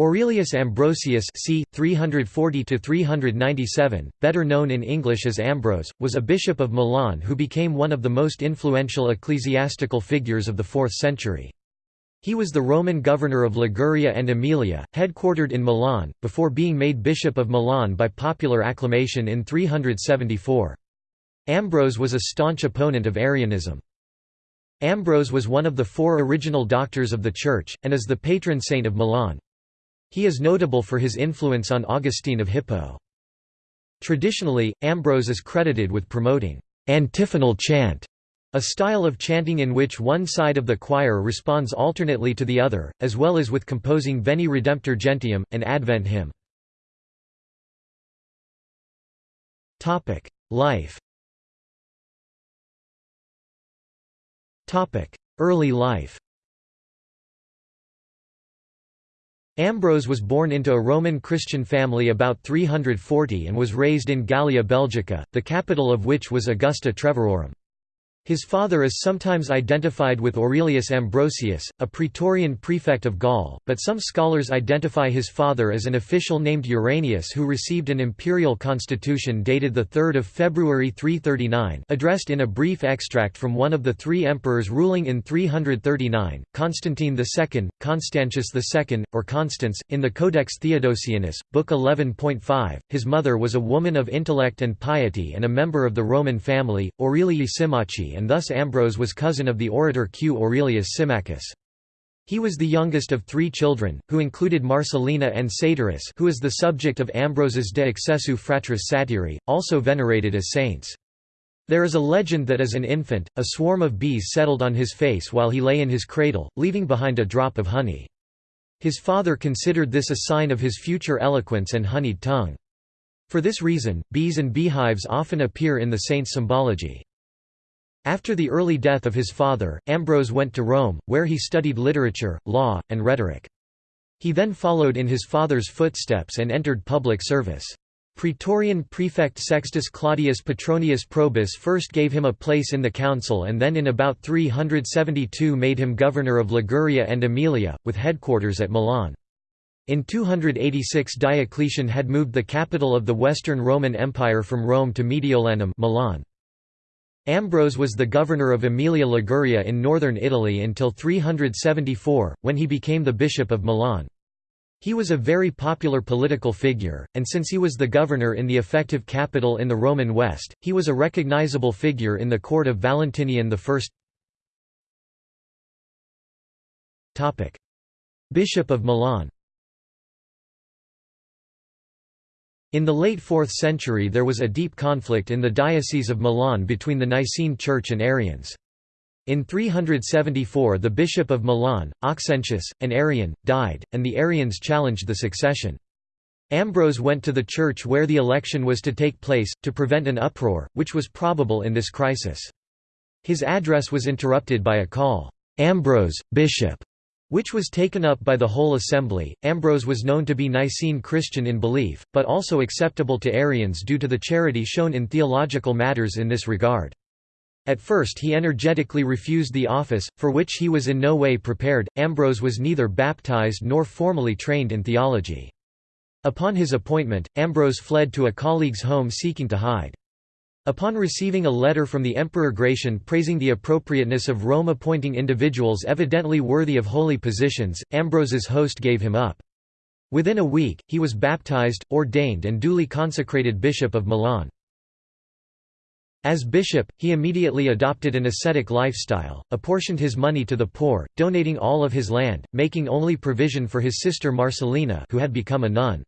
Aurelius Ambrosius c. 340–397, better known in English as Ambrose, was a bishop of Milan who became one of the most influential ecclesiastical figures of the 4th century. He was the Roman governor of Liguria and Emilia, headquartered in Milan, before being made Bishop of Milan by popular acclamation in 374. Ambrose was a staunch opponent of Arianism. Ambrose was one of the four original doctors of the Church, and is the patron saint of Milan. He is notable for his influence on Augustine of Hippo. Traditionally, Ambrose is credited with promoting antiphonal chant, a style of chanting in which one side of the choir responds alternately to the other, as well as with composing Veni Redemptor Gentium, an Advent hymn. Life Early life Ambrose was born into a Roman Christian family about 340 and was raised in Gallia Belgica, the capital of which was Augusta Treverorum. His father is sometimes identified with Aurelius Ambrosius, a praetorian prefect of Gaul, but some scholars identify his father as an official named Uranius who received an imperial constitution dated 3 February 339 addressed in a brief extract from one of the three emperors ruling in 339, Constantine II, Constantius II, or Constans, in the Codex Theodosianus, Book 11.5. His mother was a woman of intellect and piety and a member of the Roman family, Aurelii And thus Ambrose was cousin of the orator Q. Aurelius Symmachus. He was the youngest of three children, who included Marcellina and Satyrus who is the subject of Ambrose's De Excessu Fratris Satyri, also venerated as saints. There is a legend that as an infant, a swarm of bees settled on his face while he lay in his cradle, leaving behind a drop of honey. His father considered this a sign of his future eloquence and honeyed tongue. For this reason, bees and beehives often appear in the saint's symbology. After the early death of his father, Ambrose went to Rome, where he studied literature, law, and rhetoric. He then followed in his father's footsteps and entered public service. Praetorian prefect Sextus Claudius Petronius Probus first gave him a place in the council and then in about 372 made him governor of Liguria and Emilia, with headquarters at Milan. In 286 Diocletian had moved the capital of the Western Roman Empire from Rome to Mediolanum Milan. Ambrose was the governor of Emilia Liguria in northern Italy until 374, when he became the bishop of Milan. He was a very popular political figure, and since he was the governor in the effective capital in the Roman West, he was a recognizable figure in the court of Valentinian I. Bishop of Milan In the late 4th century there was a deep conflict in the Diocese of Milan between the Nicene Church and Arians. In 374 the Bishop of Milan, Auxentius, an Arian, died, and the Arians challenged the succession. Ambrose went to the church where the election was to take place, to prevent an uproar, which was probable in this crisis. His address was interrupted by a call, "'Ambrose, Bishop' which was taken up by the whole assembly. Ambrose was known to be Nicene Christian in belief, but also acceptable to Arians due to the charity shown in theological matters in this regard. At first he energetically refused the office, for which he was in no way prepared. Ambrose was neither baptized nor formally trained in theology. Upon his appointment, Ambrose fled to a colleague's home seeking to hide. Upon receiving a letter from the Emperor Gratian praising the appropriateness of Rome appointing individuals evidently worthy of holy positions, Ambrose's host gave him up. Within a week, he was baptized, ordained and duly consecrated Bishop of Milan. As bishop, he immediately adopted an ascetic lifestyle, apportioned his money to the poor, donating all of his land, making only provision for his sister Marcellina who had become a nun.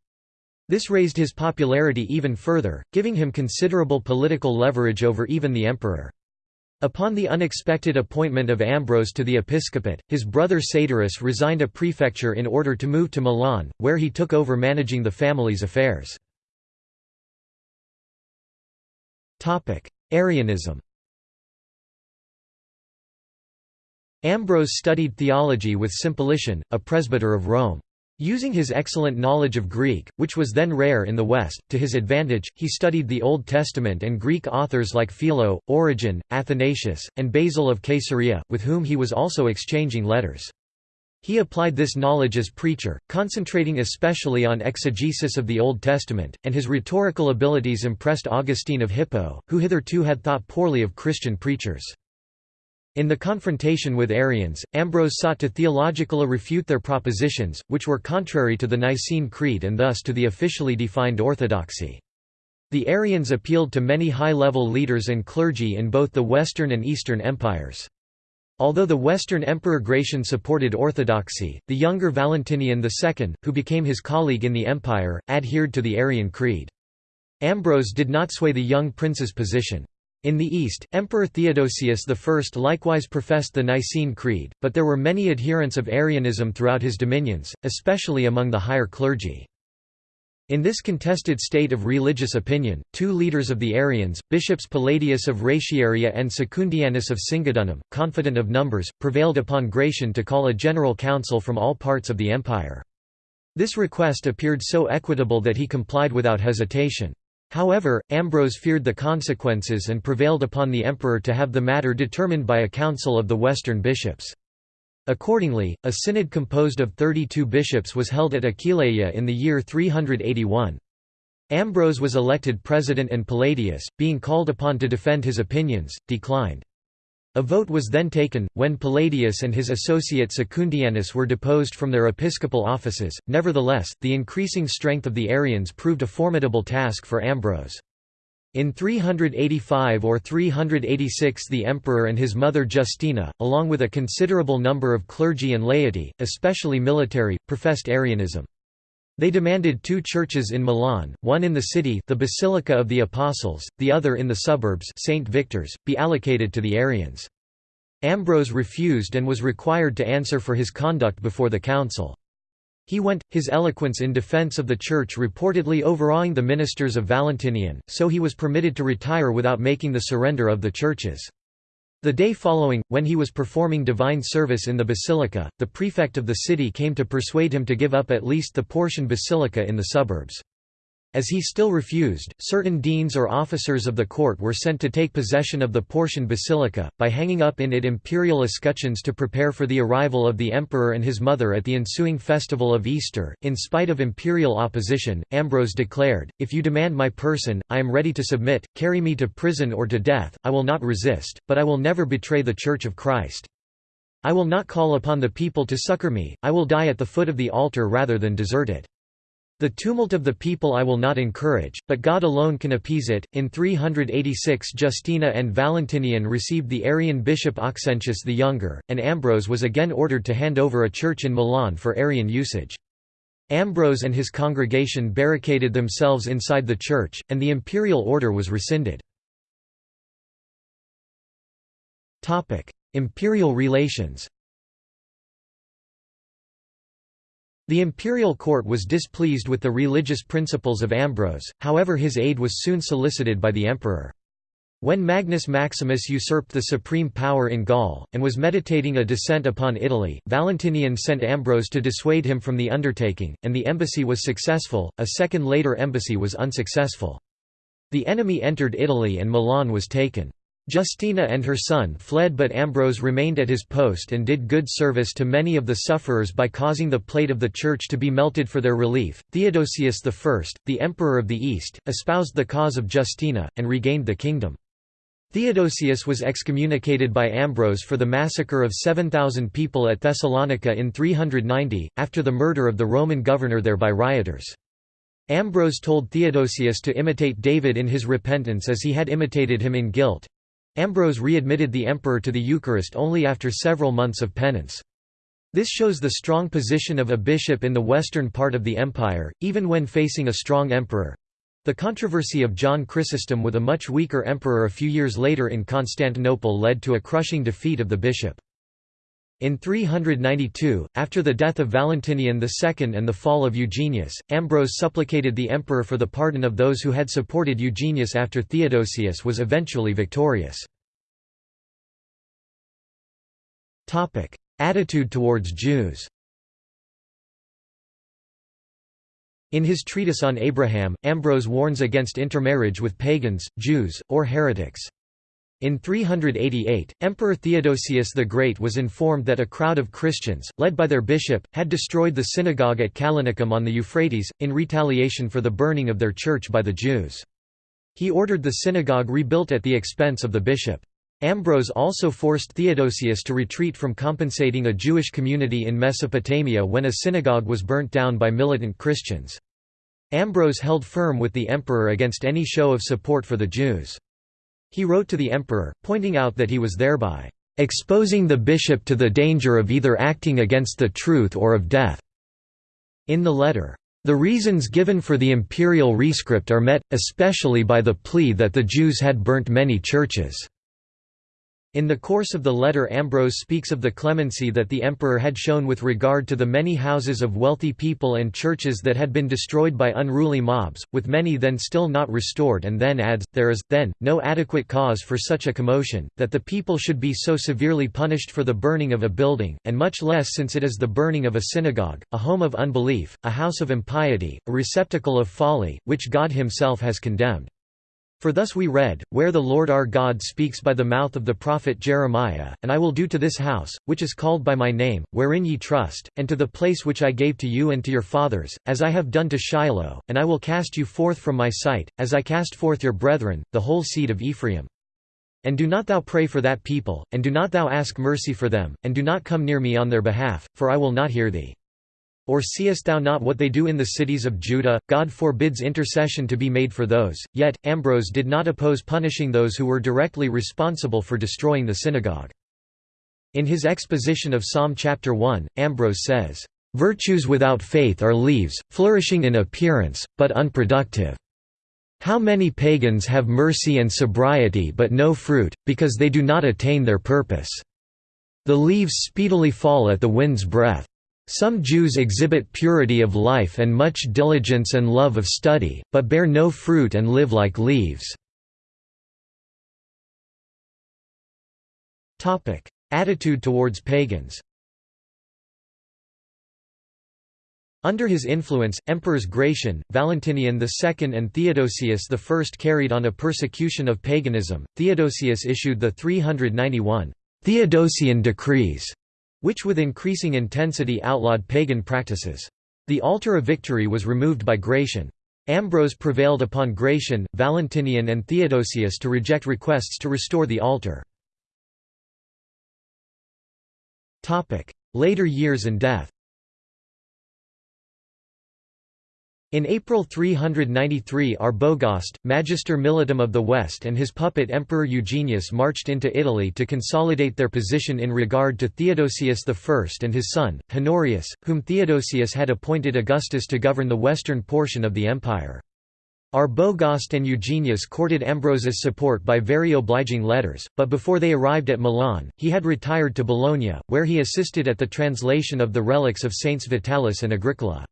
This raised his popularity even further, giving him considerable political leverage over even the emperor. Upon the unexpected appointment of Ambrose to the episcopate, his brother Satyrus resigned a prefecture in order to move to Milan, where he took over managing the family's affairs. Arianism Ambrose studied theology with Simplician, a presbyter of Rome. Using his excellent knowledge of Greek, which was then rare in the West, to his advantage, he studied the Old Testament and Greek authors like Philo, Origen, Athanasius, and Basil of Caesarea, with whom he was also exchanging letters. He applied this knowledge as preacher, concentrating especially on exegesis of the Old Testament, and his rhetorical abilities impressed Augustine of Hippo, who hitherto had thought poorly of Christian preachers. In the confrontation with Arians, Ambrose sought to theologically refute their propositions, which were contrary to the Nicene Creed and thus to the officially defined orthodoxy. The Arians appealed to many high-level leaders and clergy in both the Western and Eastern empires. Although the Western Emperor Gratian supported orthodoxy, the younger Valentinian II, who became his colleague in the empire, adhered to the Arian creed. Ambrose did not sway the young prince's position. In the East, Emperor Theodosius I likewise professed the Nicene Creed, but there were many adherents of Arianism throughout his dominions, especially among the higher clergy. In this contested state of religious opinion, two leaders of the Arians, bishops Palladius of Ratiaria and Secundianus of Singidunum, confident of numbers, prevailed upon Gratian to call a general council from all parts of the empire. This request appeared so equitable that he complied without hesitation. However, Ambrose feared the consequences and prevailed upon the emperor to have the matter determined by a council of the western bishops. Accordingly, a synod composed of 32 bishops was held at Aquileia in the year 381. Ambrose was elected president and Palladius, being called upon to defend his opinions, declined. A vote was then taken, when Palladius and his associate Secundianus were deposed from their episcopal offices. Nevertheless, the increasing strength of the Arians proved a formidable task for Ambrose. In 385 or 386 the emperor and his mother Justina, along with a considerable number of clergy and laity, especially military, professed Arianism. They demanded two churches in Milan, one in the city the Basilica of the Apostles, the other in the suburbs St. Victor's, be allocated to the Arians. Ambrose refused and was required to answer for his conduct before the council. He went, his eloquence in defense of the Church reportedly overawing the ministers of Valentinian, so he was permitted to retire without making the surrender of the churches. The day following, when he was performing divine service in the basilica, the prefect of the city came to persuade him to give up at least the Portian basilica in the suburbs. As he still refused, certain deans or officers of the court were sent to take possession of the Portian basilica, by hanging up in it imperial escutcheons to prepare for the arrival of the emperor and his mother at the ensuing festival of Easter. In spite of imperial opposition, Ambrose declared, If you demand my person, I am ready to submit, carry me to prison or to death, I will not resist, but I will never betray the Church of Christ. I will not call upon the people to succor me, I will die at the foot of the altar rather than desert it. The tumult of the people I will not encourage, but God alone can appease it. In 386, Justina and Valentinian received the Arian bishop Auxentius the Younger, and Ambrose was again ordered to hand over a church in Milan for Arian usage. Ambrose and his congregation barricaded themselves inside the church, and the imperial order was rescinded. Imperial relations The imperial court was displeased with the religious principles of Ambrose, however his aid was soon solicited by the emperor. When Magnus Maximus usurped the supreme power in Gaul, and was meditating a descent upon Italy, Valentinian sent Ambrose to dissuade him from the undertaking, and the embassy was successful, a second later embassy was unsuccessful. The enemy entered Italy and Milan was taken. Justina and her son fled but Ambrose remained at his post and did good service to many of the sufferers by causing the plate of the church to be melted for their relief. Theodosius I, the emperor of the East, espoused the cause of Justina, and regained the kingdom. Theodosius was excommunicated by Ambrose for the massacre of 7,000 people at Thessalonica in 390, after the murder of the Roman governor there by rioters. Ambrose told Theodosius to imitate David in his repentance as he had imitated him in guilt, Ambrose readmitted the emperor to the Eucharist only after several months of penance. This shows the strong position of a bishop in the western part of the empire, even when facing a strong emperor. The controversy of John Chrysostom with a much weaker emperor a few years later in Constantinople led to a crushing defeat of the bishop. In 392, after the death of Valentinian II and the fall of Eugenius, Ambrose supplicated the emperor for the pardon of those who had supported Eugenius after Theodosius was eventually victorious. Attitude towards Jews In his treatise on Abraham, Ambrose warns against intermarriage with pagans, Jews, or heretics. In 388, Emperor Theodosius the Great was informed that a crowd of Christians, led by their bishop, had destroyed the synagogue at Callinicum on the Euphrates, in retaliation for the burning of their church by the Jews. He ordered the synagogue rebuilt at the expense of the bishop. Ambrose also forced Theodosius to retreat from compensating a Jewish community in Mesopotamia when a synagogue was burnt down by militant Christians. Ambrose held firm with the emperor against any show of support for the Jews. He wrote to the emperor, pointing out that he was thereby exposing the bishop to the danger of either acting against the truth or of death. In the letter, the reasons given for the imperial rescript are met, especially by the plea that the Jews had burnt many churches. In the course of the letter Ambrose speaks of the clemency that the emperor had shown with regard to the many houses of wealthy people and churches that had been destroyed by unruly mobs, with many then still not restored and then adds, there is, then, no adequate cause for such a commotion, that the people should be so severely punished for the burning of a building, and much less since it is the burning of a synagogue, a home of unbelief, a house of impiety, a receptacle of folly, which God himself has condemned. For thus we read, where the Lord our God speaks by the mouth of the prophet Jeremiah, And I will do to this house, which is called by my name, wherein ye trust, and to the place which I gave to you and to your fathers, as I have done to Shiloh, and I will cast you forth from my sight, as I cast forth your brethren, the whole seed of Ephraim. And do not thou pray for that people, and do not thou ask mercy for them, and do not come near me on their behalf, for I will not hear thee. Or seest thou not what they do in the cities of Judah? God forbids intercession to be made for those. Yet, Ambrose did not oppose punishing those who were directly responsible for destroying the synagogue. In his exposition of Psalm chapter 1, Ambrose says, "...virtues without faith are leaves, flourishing in appearance, but unproductive. How many pagans have mercy and sobriety but no fruit, because they do not attain their purpose. The leaves speedily fall at the wind's breath. Some Jews exhibit purity of life and much diligence and love of study, but bear no fruit and live like leaves. Attitude towards pagans Under his influence, emperors Gratian, Valentinian II and Theodosius I carried on a persecution of paganism. Theodosius issued the 391 Theodosian decrees which with increasing intensity outlawed pagan practices. The altar of victory was removed by Gratian. Ambrose prevailed upon Gratian, Valentinian and Theodosius to reject requests to restore the altar. Later years and death In April 393 Arbogast, Magister Militum of the West and his puppet Emperor Eugenius marched into Italy to consolidate their position in regard to Theodosius I and his son, Honorius, whom Theodosius had appointed Augustus to govern the western portion of the empire. Arbogast and Eugenius courted Ambrose's support by very obliging letters, but before they arrived at Milan, he had retired to Bologna, where he assisted at the translation of the relics of Saints Vitalis and Agricola.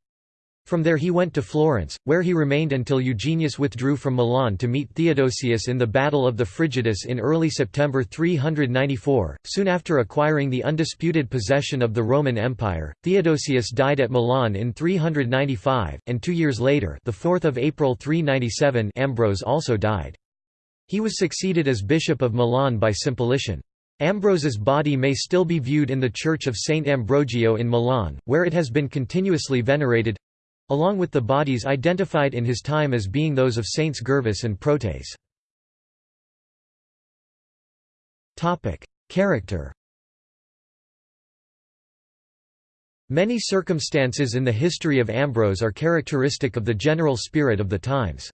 From there he went to Florence, where he remained until Eugenius withdrew from Milan to meet Theodosius in the Battle of the Frigidus in early September 394. Soon after acquiring the undisputed possession of the Roman Empire, Theodosius died at Milan in 395, and two years later, the 4th of April 397, Ambrose also died. He was succeeded as Bishop of Milan by Simplician. Ambrose's body may still be viewed in the Church of Saint Ambrogio in Milan, where it has been continuously venerated along with the bodies identified in his time as being those of Saints Gervas and Protasius. Character Many circumstances in the history of Ambrose are characteristic of the general spirit of the times.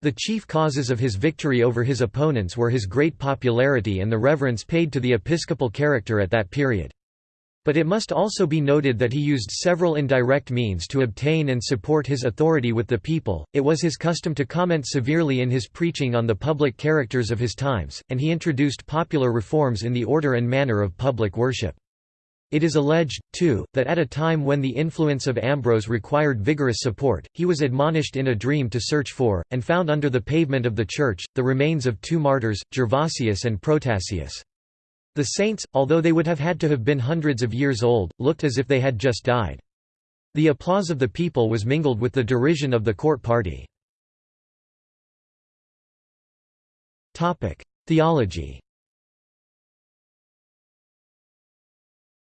The chief causes of his victory over his opponents were his great popularity and the reverence paid to the episcopal character at that period. But it must also be noted that he used several indirect means to obtain and support his authority with the people. It was his custom to comment severely in his preaching on the public characters of his times, and he introduced popular reforms in the order and manner of public worship. It is alleged, too, that at a time when the influence of Ambrose required vigorous support, he was admonished in a dream to search for, and found under the pavement of the church, the remains of two martyrs, Gervasius and Protasius. The saints, although they would have had to have been hundreds of years old, looked as if they had just died. The applause of the people was mingled with the derision of the court party. Theology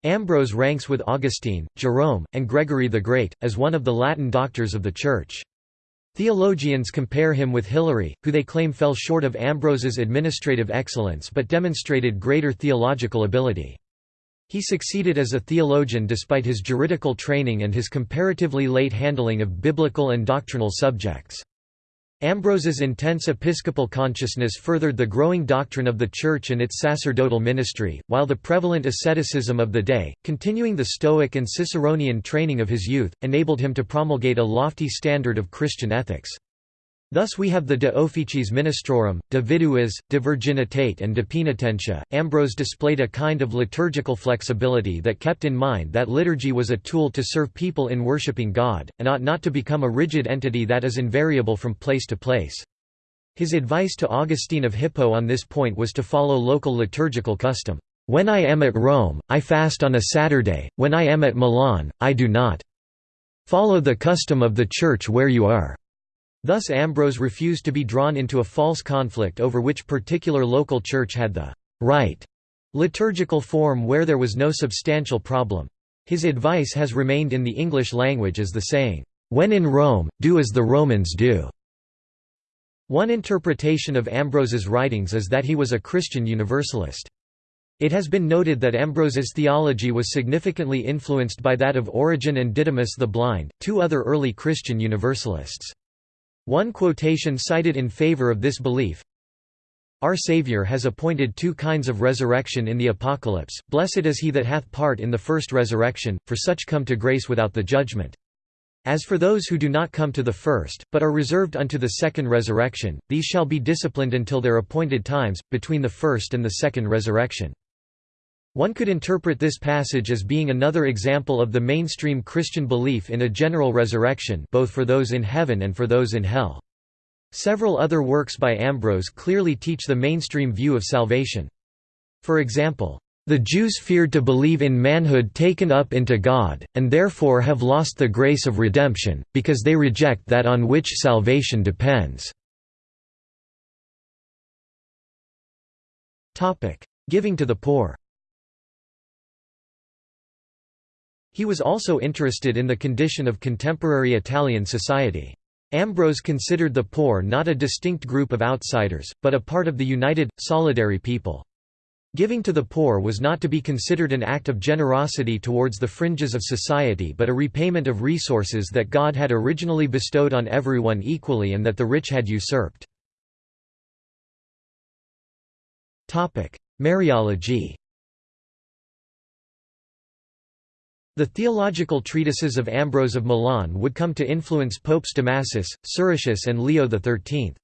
Ambrose ranks with Augustine, Jerome, and Gregory the Great, as one of the Latin doctors of the Church. Theologians compare him with Hilary, who they claim fell short of Ambrose's administrative excellence but demonstrated greater theological ability. He succeeded as a theologian despite his juridical training and his comparatively late handling of biblical and doctrinal subjects. Ambrose's intense episcopal consciousness furthered the growing doctrine of the Church and its sacerdotal ministry, while the prevalent asceticism of the day, continuing the Stoic and Ciceronian training of his youth, enabled him to promulgate a lofty standard of Christian ethics. Thus we have the De Officiis Ministrorum, De Viduis, De Virginitate and De Penitentia. Ambrose displayed a kind of liturgical flexibility that kept in mind that liturgy was a tool to serve people in worshipping God, and ought not to become a rigid entity that is invariable from place to place. His advice to Augustine of Hippo on this point was to follow local liturgical custom. When I am at Rome, I fast on a Saturday, when I am at Milan, I do not. Follow the custom of the church where you are. Thus Ambrose refused to be drawn into a false conflict over which particular local church had the right liturgical form where there was no substantial problem. His advice has remained in the English language as the saying, "'When in Rome, do as the Romans do'". One interpretation of Ambrose's writings is that he was a Christian Universalist. It has been noted that Ambrose's theology was significantly influenced by that of Origen and Didymus the Blind, two other early Christian Universalists. One quotation cited in favor of this belief, Our Saviour has appointed two kinds of resurrection in the Apocalypse, blessed is he that hath part in the first resurrection, for such come to grace without the judgment. As for those who do not come to the first, but are reserved unto the second resurrection, these shall be disciplined until their appointed times, between the first and the second resurrection. One could interpret this passage as being another example of the mainstream Christian belief in a general resurrection both for those in heaven and for those in hell. Several other works by Ambrose clearly teach the mainstream view of salvation. For example, the Jews feared to believe in manhood taken up into God, and therefore have lost the grace of redemption, because they reject that on which salvation depends. Giving to the poor He was also interested in the condition of contemporary Italian society. Ambrose considered the poor not a distinct group of outsiders, but a part of the united, solidary people. Giving to the poor was not to be considered an act of generosity towards the fringes of society but a repayment of resources that God had originally bestowed on everyone equally and that the rich had usurped. Mariology The theological treatises of Ambrose of Milan would come to influence Popes Damasus, Siricius and Leo XIII.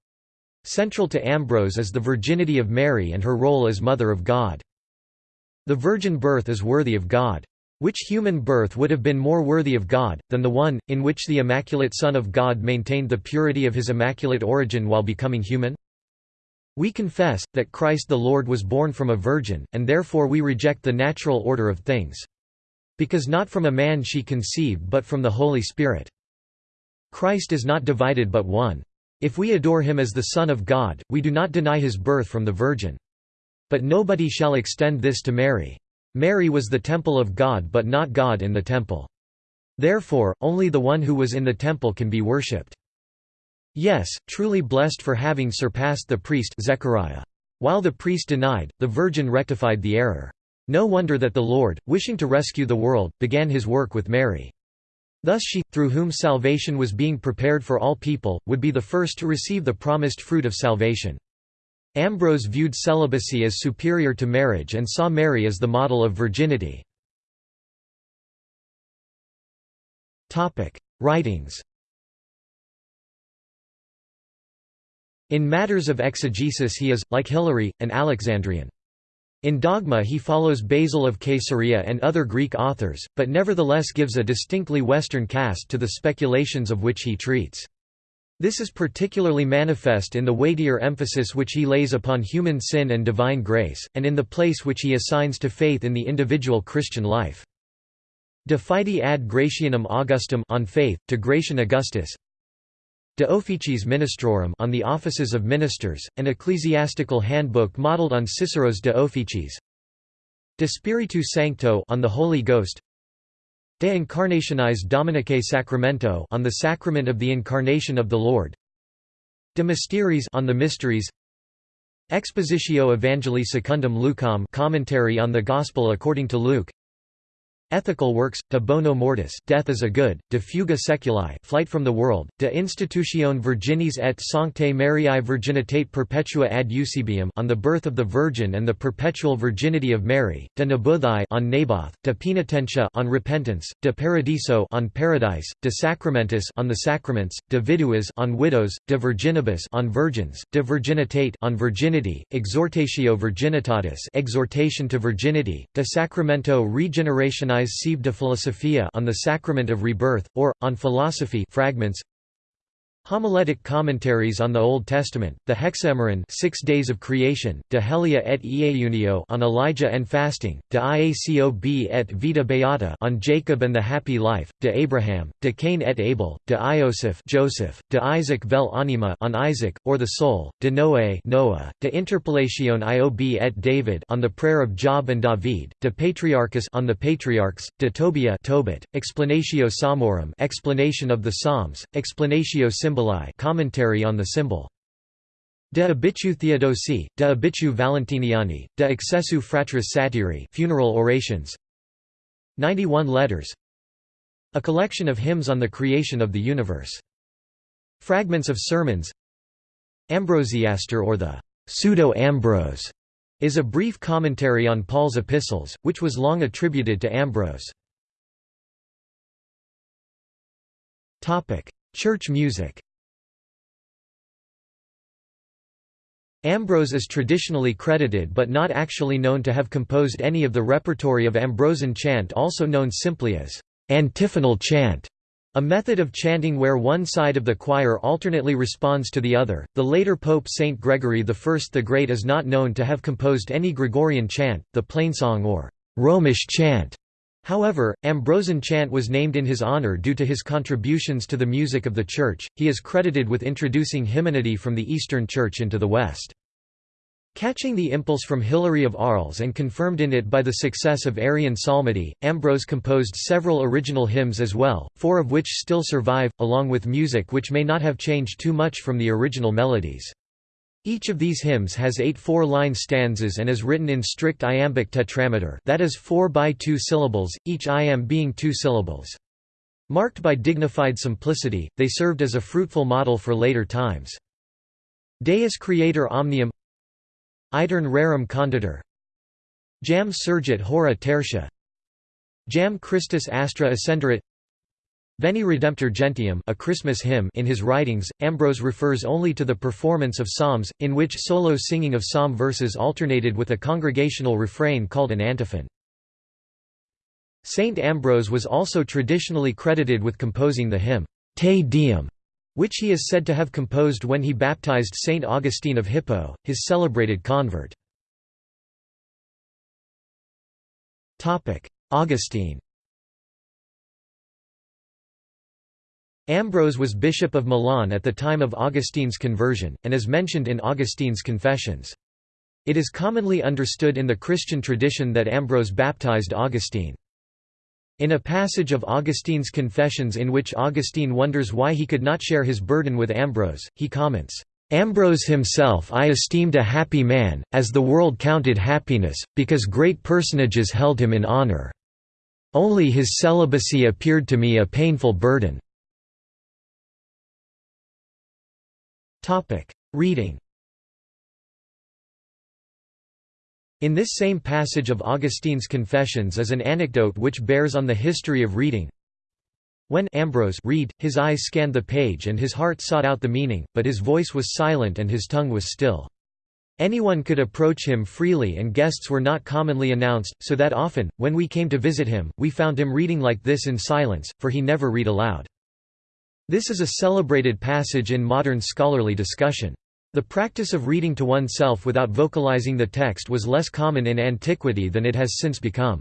Central to Ambrose is the virginity of Mary and her role as Mother of God. The virgin birth is worthy of God. Which human birth would have been more worthy of God, than the one, in which the Immaculate Son of God maintained the purity of his immaculate origin while becoming human? We confess, that Christ the Lord was born from a virgin, and therefore we reject the natural order of things. Because not from a man she conceived but from the Holy Spirit. Christ is not divided but one. If we adore him as the Son of God, we do not deny his birth from the Virgin. But nobody shall extend this to Mary. Mary was the temple of God but not God in the temple. Therefore, only the one who was in the temple can be worshipped. Yes, truly blessed for having surpassed the priest Zechariah. While the priest denied, the Virgin rectified the error. No wonder that the Lord, wishing to rescue the world, began his work with Mary. Thus she, through whom salvation was being prepared for all people, would be the first to receive the promised fruit of salvation. Ambrose viewed celibacy as superior to marriage and saw Mary as the model of virginity. Writings In matters of exegesis he is, like Hilary, an Alexandrian. In dogma he follows Basil of Caesarea and other Greek authors, but nevertheless gives a distinctly Western cast to the speculations of which he treats. This is particularly manifest in the weightier emphasis which he lays upon human sin and divine grace, and in the place which he assigns to faith in the individual Christian life. De Fide ad Gratianum Augustum on faith, to Gratian Augustus De Officiis Ministrorum on the offices of ministers, an ecclesiastical handbook modeled on Cicero's De Officiis. De Spiritu Sancto on the Holy Ghost. De Incarnationis Dominicae Sacramento on the sacrament of the incarnation of the Lord. De Mysteries on the mysteries. Expositio Evangelii Secundum Lucam commentary on the Gospel according to Luke. Ethical works, De Bono Mortis Death is a Good, De Fuga Seculi Flight from the World, De Institutione Virginis et Sanctae Mariae Virginitate Perpetua ad Eusebium on the Birth of the Virgin and the Perpetual Virginity of Mary, De Nabuthai on Naboth, De Penitentia on Repentance, De Paradiso on Paradise, De Sacramentis on the Sacraments, De Viduis on Widows, De Virginibus on Virgins, De Virginitate on Virginity, Exhortatio Virginitatis Exhortation to Virginity, De Sacramento Regenerationis Sive de Philosophia on the Sacrament of Rebirth, or, on Philosophy fragments Homiletic commentaries on the Old Testament, the Hexameron Six Days of Creation, De Helia et Ieunio on Elijah and Fasting, De Iacob et Vita Beata on Jacob and the Happy Life, De Abraham, De Cain et Abel, De Ioseph Joseph, De Isaac vel Anima on Isaac, or the Soul, De Noé Noah, De Interpellatione Iob et David on the Prayer of Job and David, De Patriarchis on the Patriarchs, De Tobia Tobit, Explanatio Psalmorum explanation of the Psalms, Explanatio Symbol Symboli commentary on the symbol. De Obitu Theodosii, De Obitu Valentiniani, De Excessu Fratris Satyri funeral orations 91 letters A collection of hymns on the creation of the universe. Fragments of sermons Ambrosiaster or the Pseudo-Ambrose is a brief commentary on Paul's epistles, which was long attributed to Ambrose. Church music Ambrose is traditionally credited but not actually known to have composed any of the repertory of Ambrosian chant also known simply as antiphonal chant. A method of chanting where one side of the choir alternately responds to the other. The later Pope Saint Gregory I the Great is not known to have composed any Gregorian chant, the plainsong or Romish chant. However, Ambrosian chant was named in his honor due to his contributions to the music of the Church. He is credited with introducing hymnody from the Eastern Church into the West. Catching the impulse from Hilary of Arles and confirmed in it by the success of Arian psalmody, Ambrose composed several original hymns as well, four of which still survive, along with music which may not have changed too much from the original melodies. Each of these hymns has eight four-line stanzas and is written in strict iambic tetrameter that is four by two syllables, each iamb being two syllables. Marked by dignified simplicity, they served as a fruitful model for later times. Deus Creator Omnium Aeterne Rerum Conditor Jam Surgit Hora Tertia Jam Christus Astra Ascenderit Veni Redemptor Gentium a Christmas hymn in his writings, Ambrose refers only to the performance of psalms, in which solo singing of psalm verses alternated with a congregational refrain called an antiphon. Saint Ambrose was also traditionally credited with composing the hymn, Te Deum, which he is said to have composed when he baptized Saint Augustine of Hippo, his celebrated convert. Augustine Ambrose was bishop of Milan at the time of Augustine's conversion, and is mentioned in Augustine's Confessions. It is commonly understood in the Christian tradition that Ambrose baptized Augustine. In a passage of Augustine's Confessions in which Augustine wonders why he could not share his burden with Ambrose, he comments, Ambrose himself I esteemed a happy man, as the world counted happiness, because great personages held him in honor. Only his celibacy appeared to me a painful burden. Reading In this same passage of Augustine's Confessions is an anecdote which bears on the history of reading. When Ambrose read, his eyes scanned the page and his heart sought out the meaning, but his voice was silent and his tongue was still. Anyone could approach him freely and guests were not commonly announced, so that often, when we came to visit him, we found him reading like this in silence, for he never read aloud. This is a celebrated passage in modern scholarly discussion. The practice of reading to oneself without vocalizing the text was less common in antiquity than it has since become.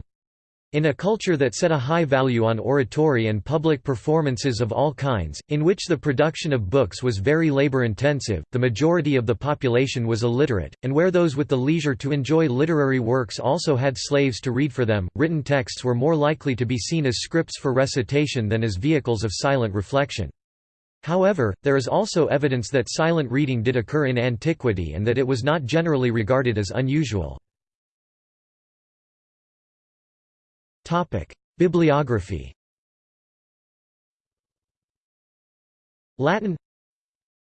In a culture that set a high value on oratory and public performances of all kinds, in which the production of books was very labor-intensive, the majority of the population was illiterate, and where those with the leisure to enjoy literary works also had slaves to read for them, written texts were more likely to be seen as scripts for recitation than as vehicles of silent reflection. However, there is also evidence that silent reading did occur in antiquity and that it was not generally regarded as unusual. Bibliography Latin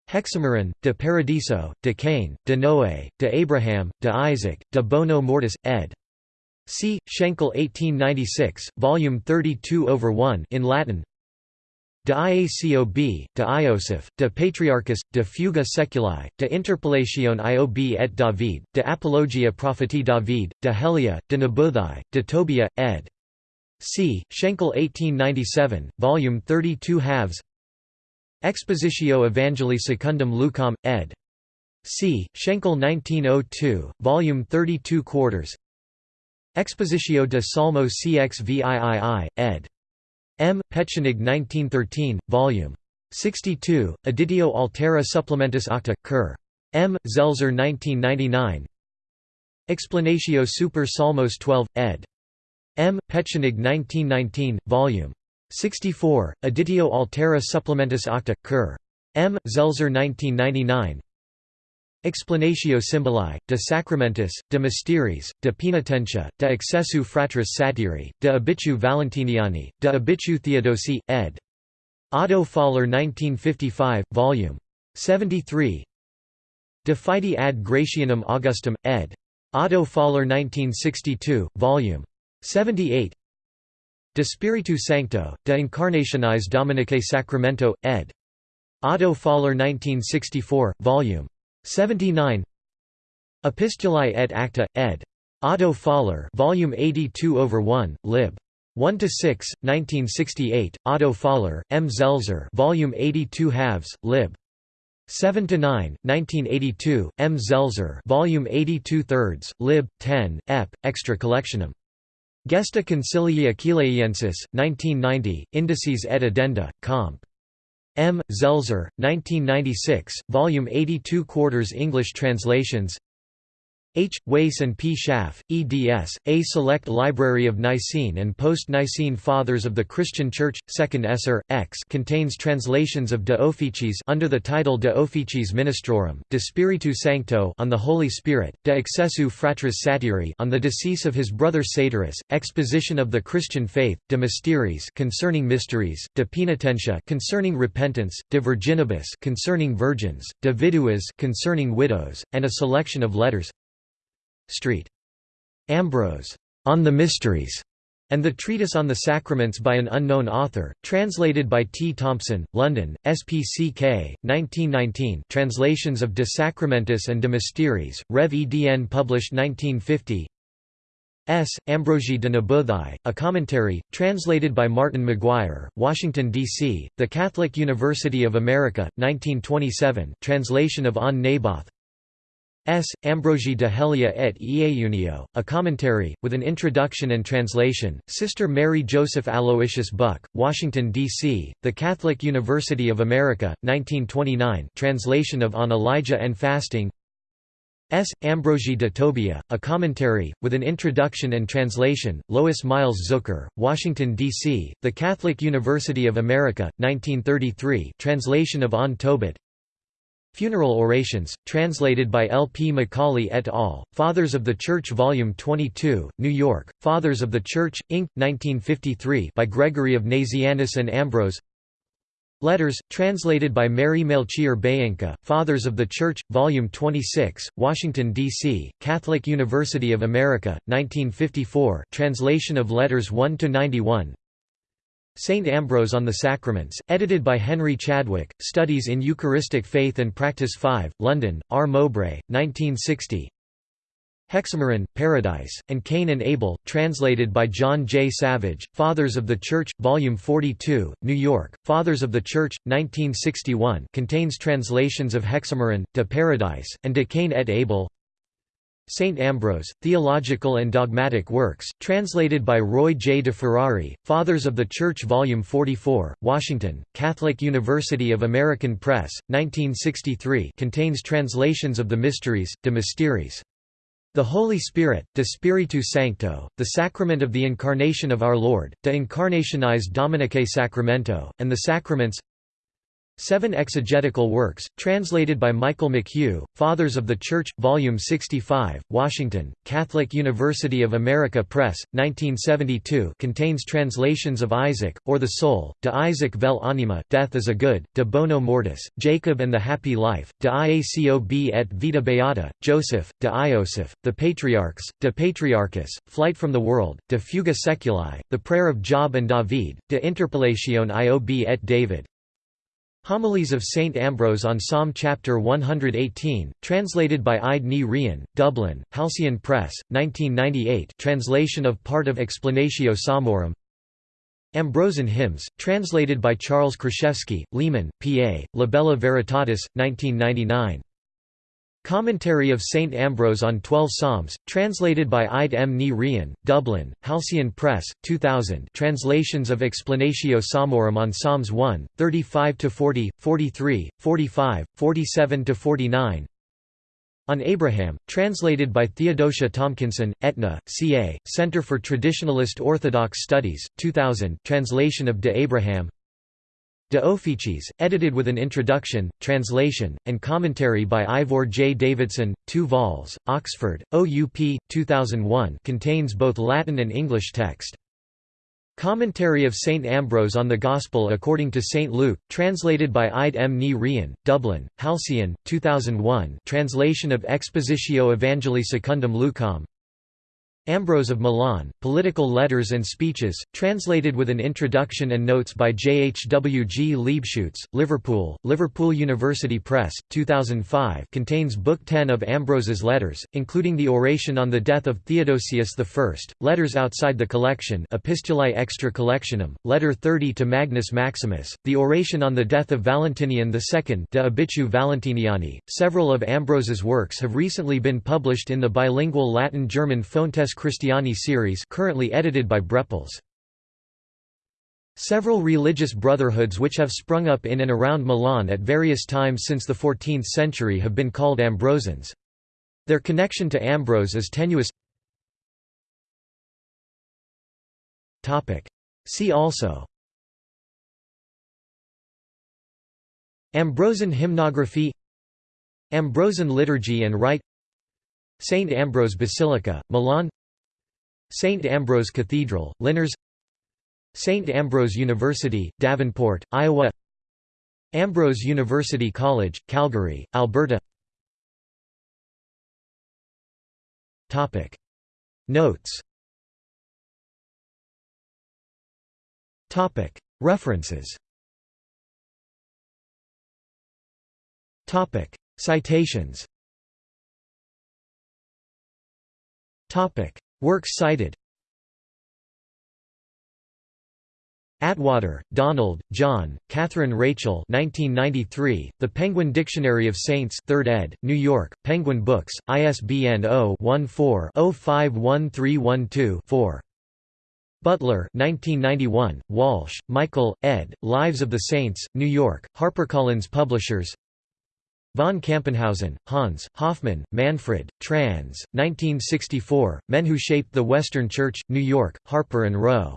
Hexameron, de Paradiso, de Cain, de Noé, de Abraham, de Isaac, de Bono Mortis, ed. C. Schenkel 1896, volume 32 over 1 in Latin De Iacob, de Ioseph, de Patriarchis, de Fuga Seculi, de Interpellatione Iob et David, de Apologia Propheti David, de Helia, de Nebuthai, de Tobia, ed. C. Schenkel 1897, volume 32 halves Expositio Evangelii Secundum Lucam, ed. C. Schenkel 1902, volume 32 quarters Expositio de Psalmo cxviii, ed. M. Petschenig 1913, Vol. 62, Editio Altera Supplementis Aucta, Cur. M. Zelzer 1999 Explanatio Super Psalmos 12, ed. M. Petschenig 1919, Vol. 64, Editio Altera Supplementis Aucta, Cur. M. Zelzer 1999 Explanatio Symboli, de Sacramentis, de Mysteriis, de Penitentia, de Excessu Fratris Satyri, de Obitu Valentiniani, de Obitu Theodosii, ed. Otto Faller 1955, Vol. 73 De Fide ad Gratianum Augustum, ed. Otto Faller 1962, Vol. 78 De Spiritu Sancto, De Incarnationis Dominicae Sacramento, ed. Otto Faller 1964, Vol. 79 Epistulae et Acta, ed. Otto Faller volume 82 over 1, lib. 1 to 6, 1968. Otto Faller, M. Zelzer, volume 82 halves, lib. 7 to 9, 1982. M. Zelzer, volume 82 thirds, lib. 10, ep. Extra collectionum. Gesta Concilii Aquileiensis, 1990, Indices et Addenda, comp. M. Zelzer, 1996, Volume 82 Quarters English translations H. Wace and P. Schaff, eds. A Select Library of Nicene and Post-Nicene Fathers of the Christian Church, 2nd Esser, X contains translations of De Officiis under the title De Officiis Ministrorum, De Spiritu Sancto on the Holy Spirit, De Excessu Fratris Satyri on the decease of his brother Satyrus, Exposition of the Christian Faith, De Mysteriis concerning mysteries, De Penitentia concerning repentance, De Virginibus concerning virgins, De Viduis concerning widows, and a selection of letters Street. Ambrose, On the Mysteries, and the Treatise on the Sacraments by an unknown author, translated by T. Thompson, London, SPCK, 1919 translations of De Sacramentis and De Mysteriis, Rev. Edn published 1950 S. Ambrogi de Nebuthai, a commentary, translated by Martin McGuire, Washington, D.C., The Catholic University of America, 1927 translation of On Naboth S. Ambrogi de Helia et Ieunio, a commentary, with an introduction and translation, Sister Mary Joseph Aloysius Buck, Washington, D.C., The Catholic University of America, 1929 translation of On Elijah and Fasting S. Ambrogi de Tobia, a commentary, with an introduction and translation, Lois Miles Zucker, Washington, D.C., The Catholic University of America, 1933 translation of On Tobit Funeral Orations, translated by L. P. McCauley et al., Fathers of the Church Volume 22, New York, Fathers of the Church, Inc., 1953 by Gregory of Nazianzus and Ambrose Letters, translated by Mary Melchior Beyenka, Fathers of the Church, Volume 26, Washington, D.C., Catholic University of America, 1954 translation of Letters 1–91 St. Ambrose on the Sacraments, edited by Henry Chadwick, Studies in Eucharistic Faith and Practice 5, London, R. Mowbray, 1960 Hexameron, Paradise, and Cain and Abel, translated by John J. Savage, Fathers of the Church, Volume 42, New York, Fathers of the Church, 1961 contains translations of Hexameron, De Paradise, and De Cain et Abel St. Ambrose, Theological and Dogmatic Works, translated by Roy J. de Ferrari, Fathers of the Church Volume 44, Washington, Catholic University of American Press, 1963 contains translations of the Mysteries, de Mysteries. The Holy Spirit, De Spiritu Sancto, the Sacrament of the Incarnation of Our Lord, De Incarnationis Dominicae Sacramento, and the Sacraments Seven Exegetical Works, translated by Michael McHugh, Fathers of the Church, Volume 65, Washington, Catholic University of America Press, 1972 contains translations of Isaac, or the Soul, De Isaac vel Anima, Death is a Good, De Bono Mortis, Jacob and the Happy Life, De Iacob et Vita Beata, Joseph, De Ioseph, The Patriarchs, De Patriarchis, Flight from the World, De Fuga Saeculi, The Prayer of Job and David, De Interpellation Iob et David, Homilies of St. Ambrose on Psalm chapter 118, translated by Ide Ní Rian, Dublin, Halcyon Press, 1998 translation of part of Explanatio Psalmorum Ambrosian Hymns, translated by Charles Kraszewski, Lehman, P.A., Libella Veritatis, 1999 Commentary of St. Ambrose on Twelve Psalms, translated by Ide M. Ní Rian, Dublin, Halcyon Press, 2000 translations of Explanatio Psalmorum on Psalms 1, 35–40, 43, 45, 47–49 on Abraham, translated by Theodosia Tomkinson, Etna, C.A., Center for Traditionalist Orthodox Studies, 2000 translation of De Abraham De Officiis, edited with an introduction, translation, and commentary by Ivor J. Davidson, 2 vols, Oxford, OUP, 2001 contains both Latin and English text. Commentary of St. Ambrose on the Gospel according to St. Luke, translated by Ide M. Ní Rian, Dublin, Halcyon, 2001 translation of Expositio Evangelii Secundum Lucam Ambrose of Milan, Political Letters and Speeches, translated with an introduction and notes by J. H. W. G. Liebeschuetz, Liverpool, Liverpool University Press, 2005 contains Book 10 of Ambrose's letters, including the oration on the death of Theodosius I, letters outside the collection Epistulae extra collectionem, letter 30 to Magnus Maximus, the oration on the death of Valentinian II De Obitu Valentiniani. Several of Ambrose's works have recently been published in the bilingual Latin-German Fontes Christiani series currently edited by Brepols. Several religious brotherhoods which have sprung up in and around Milan at various times since the 14th century have been called Ambrosians. Their connection to Ambrose is tenuous See also Ambrosian hymnography Ambrosian liturgy and rite St. Ambrose Basilica, Milan St. Ambrose Cathedral, Linares St. Ambrose University, Davenport, Iowa. Ambrose University College, Calgary, Alberta. Notes. References. Citations Works cited Attwater, Donald, John, Catherine Rachel 1993, The Penguin Dictionary of Saints 3rd ed., New York, Penguin Books, ISBN 0-14-051312-4. Butler 1991, Walsh, Michael, ed., Lives of the Saints, New York, HarperCollins Publishers Von Campenhausen, Hans, Hoffmann, Manfred, Trans, 1964, Men Who Shaped the Western Church, New York, Harper and Row.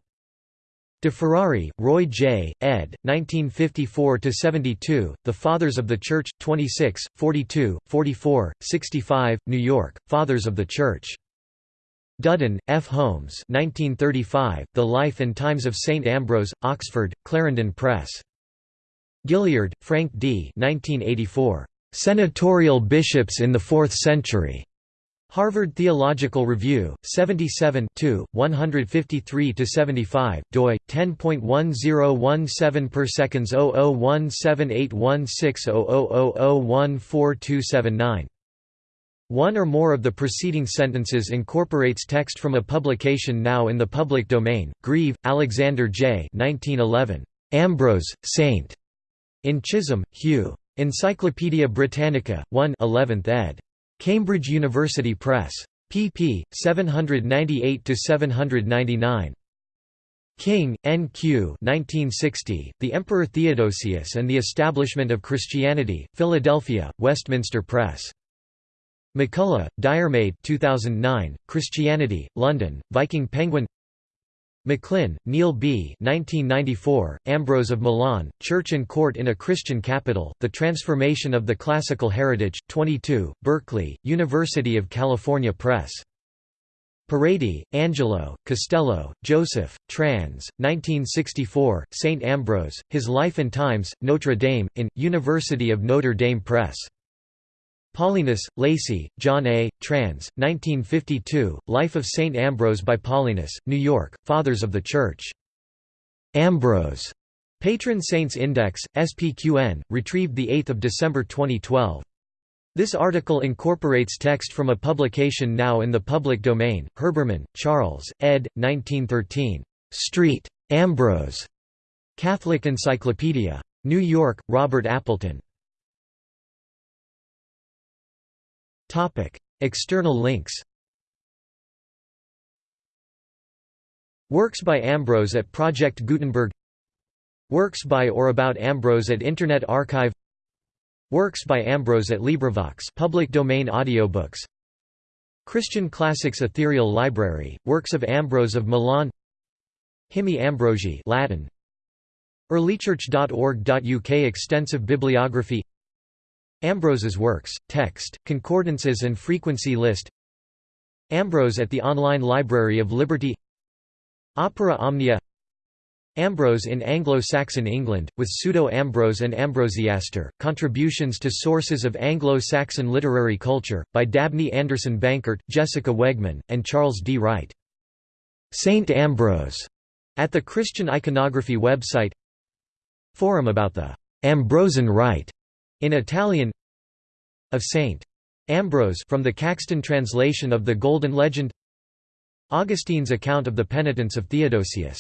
De Ferrari, Roy J., ed., 1954–72, The Fathers of the Church, 26, 42, 44, 65, New York, Fathers of the Church. Dudden, F. Holmes 1935, The Life and Times of St. Ambrose, Oxford, Clarendon Press. Gilliard, Frank D. 1984. Senatorial Bishops in the Fourth Century. Harvard Theological Review, 77 153–75, doi, 10.1017 per seconds 0017816000014279. One or more of the preceding sentences incorporates text from a publication now in the public domain. Grieve, Alexander J. 1911. Ambrose, Saint. In Chisholm, Hugh. Encyclopædia Britannica, 1 11th ed. Cambridge University Press. pp. 798–799. King, N.Q. 1960, The Emperor Theodosius and the Establishment of Christianity, Philadelphia, Westminster Press. MacCulloch, Diarmaid 2009, Christianity, London, Viking Penguin McLynn, Neil B. 1994, Ambrose of Milan, Church and Court in a Christian Capital, The Transformation of the Classical Heritage, 22, Berkeley, University of California Press. Paredi, Angelo, Costello, Joseph, trans. 1964, St. Ambrose, His Life and Times, Notre Dame, in, University of Notre Dame Press. Paulinus, Lacy, John A., trans. 1952, Life of St. Ambrose by Paulinus, New York, Fathers of the Church. Ambrose. Patron Saints Index, SQPN, retrieved 8 December 2012. This article incorporates text from a publication now in the public domain, Herbermann, Charles, ed. 1913. Street. Ambrose. Catholic Encyclopedia. New York, Robert Appleton. External links Works by Ambrose at Project Gutenberg Works by or about Ambrose at Internet Archive Works by Ambrose at LibriVox public domain audiobooks Christian Classics Ethereal Library, Works of Ambrose of Milan Hymni Ambrosii Latin earlychurch.org.uk Extensive bibliography Ambrose's works, text, concordances and frequency list. Ambrose at the Online Library of Liberty. Opera Omnia. Ambrose in Anglo-Saxon England, with Pseudo-Ambrose and Ambrosiaster, Contributions to Sources of Anglo-Saxon Literary Culture, by Dabney Anderson Bankert, Jessica Wegman, and Charles D. Wright. Saint Ambrose, at the Christian Iconography website. Forum about the Ambrosian Rite, in Italian of Saint Ambrose from the Caxton translation of the Golden Legend. Augustine's account of the penitence of Theodosius